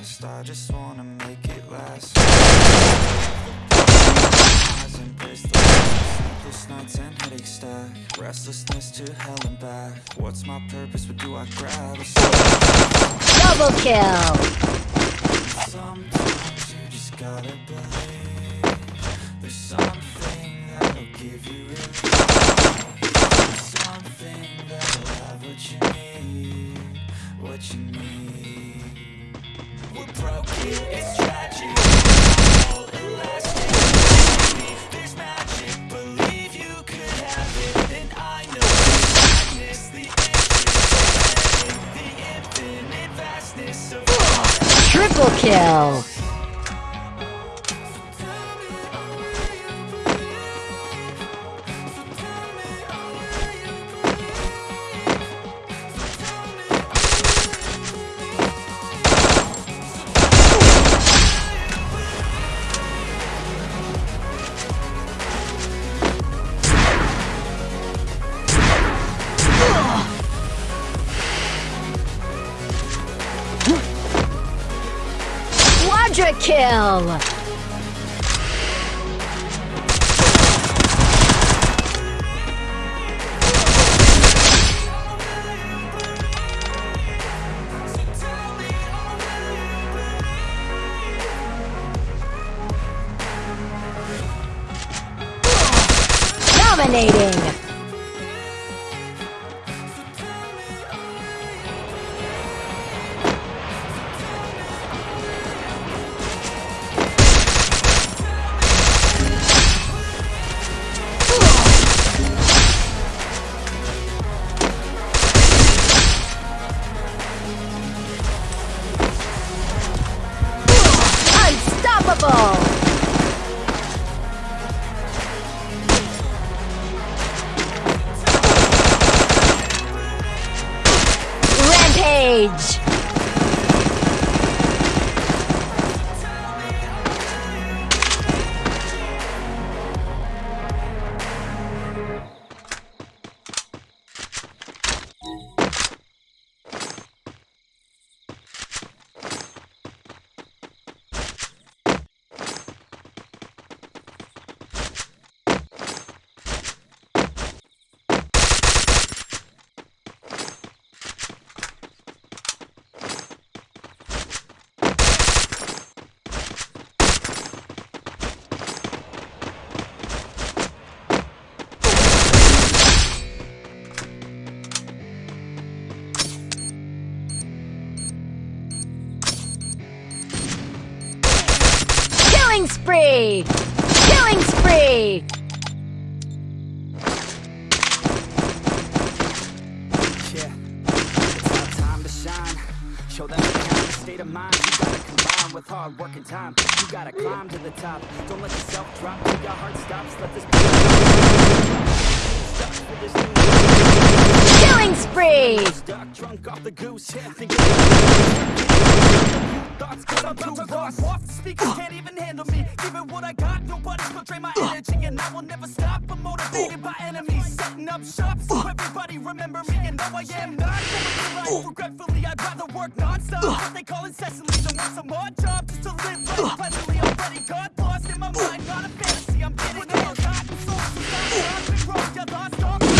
fast I just wanna make it last Eyes embrace the light. Sleepless nights and headaches stack Restlessness to hell and back What's my purpose, what do I grab? A Double kill! Sometimes you just gotta believe There's something that'll give you relief There's something that'll have what you Triple kill! Quadra kill! Dominating! Killing spree! Yeah, state of mind you gotta combine with hard work and time. You gotta climb to the top. Don't let yourself drop till your heart stops. Let this Killing spree! stuck, drunk off the goose. Thoughts cause I'm too lost. Off the speakers can't even handle me. What I got, nobody's my energy, and I will never stop. I'm motivated by enemies, setting up so everybody remember me. And though I am not regretfully, I'd rather work non-stop. What they call incessantly, want some odd job just to live life pleasantly. Already got lost in my mind, a fantasy. I'm getting souls, I've been wrong, lost all.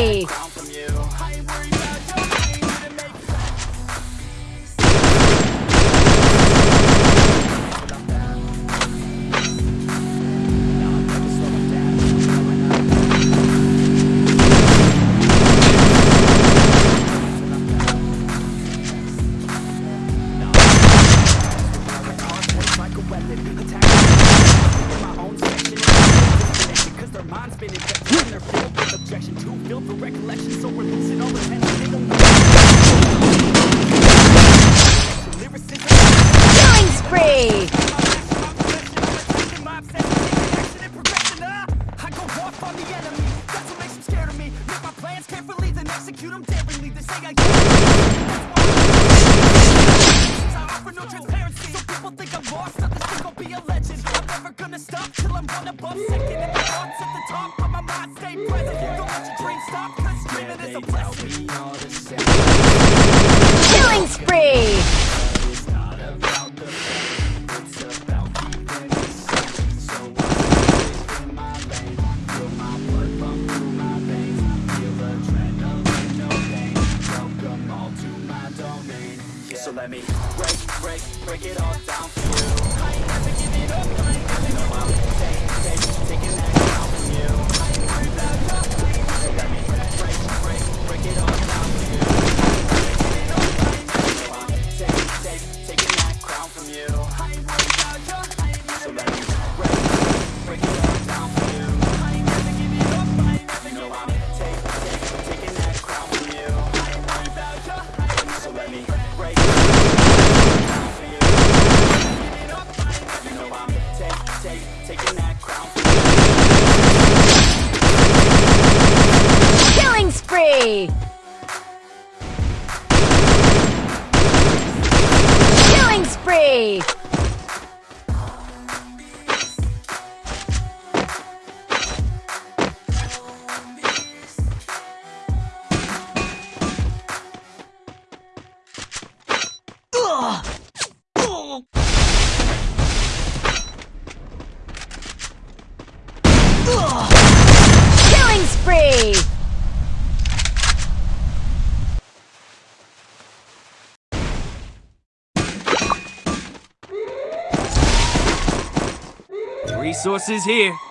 break minds been infected and they're filled with objection too filled for recollection. So we're losing all attention they stop, cause dreaming is a blessing. Killing spree! Hey! Killing spree! Resources here.